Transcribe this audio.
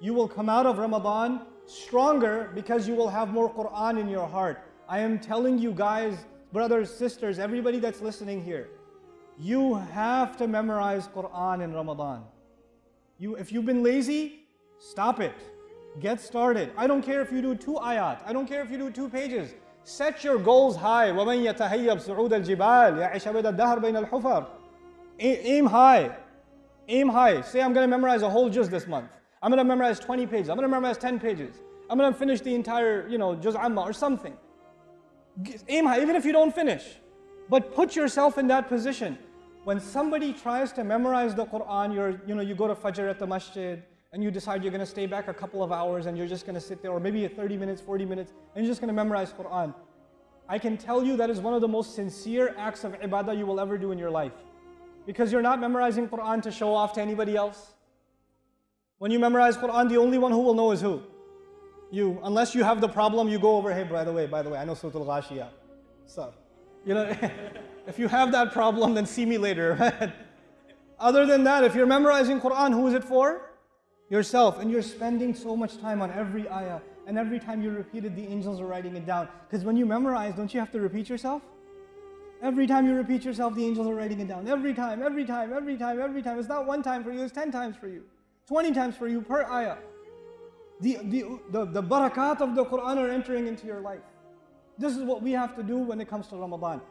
You will come out of Ramadan stronger because you will have more Quran in your heart. I am telling you guys, brothers, sisters, everybody that's listening here, you have to memorize Quran in Ramadan. You, if you've been lazy, stop it. Get started. I don't care if you do two ayat. I don't care if you do two pages. Set your goals high. وَمَنْ يَتَهَيَّبْ صُعُودَ الْجِبَالِ يَعِشَ بَيْدَ الدَّهْرِ بَيْنَ الْحُفَرِ Aim high. Aim high. Say I'm going to memorize a whole juz this month. I'm going to memorize 20 pages. I'm going to memorize 10 pages. I'm going to finish the entire, you know, juz amma or something. Aim high, even if you don't finish. But put yourself in that position. When somebody tries to memorize the Quran, you're, you know, you go to Fajr at the masjid, and you decide you're going to stay back a couple of hours and you're just going to sit there, or maybe 30 minutes, 40 minutes, and you're just going to memorize Quran. I can tell you that is one of the most sincere acts of ibadah you will ever do in your life. Because you're not memorizing Quran to show off to anybody else. When you memorize Quran, the only one who will know is who? You. Unless you have the problem, you go over, hey, by the way, by the way, I know Surah Al-Ghashiyah. So, you know, if you have that problem, then see me later. Other than that, if you're memorizing Quran, who is it for? yourself and you're spending so much time on every ayah and every time you repeat it the angels are writing it down because when you memorize don't you have to repeat yourself every time you repeat yourself the angels are writing it down every time every time every time every time it's not one time for you it's 10 times for you 20 times for you per ayah. The, the, the, the barakat of the Quran are entering into your life. This is what we have to do when it comes to Ramadan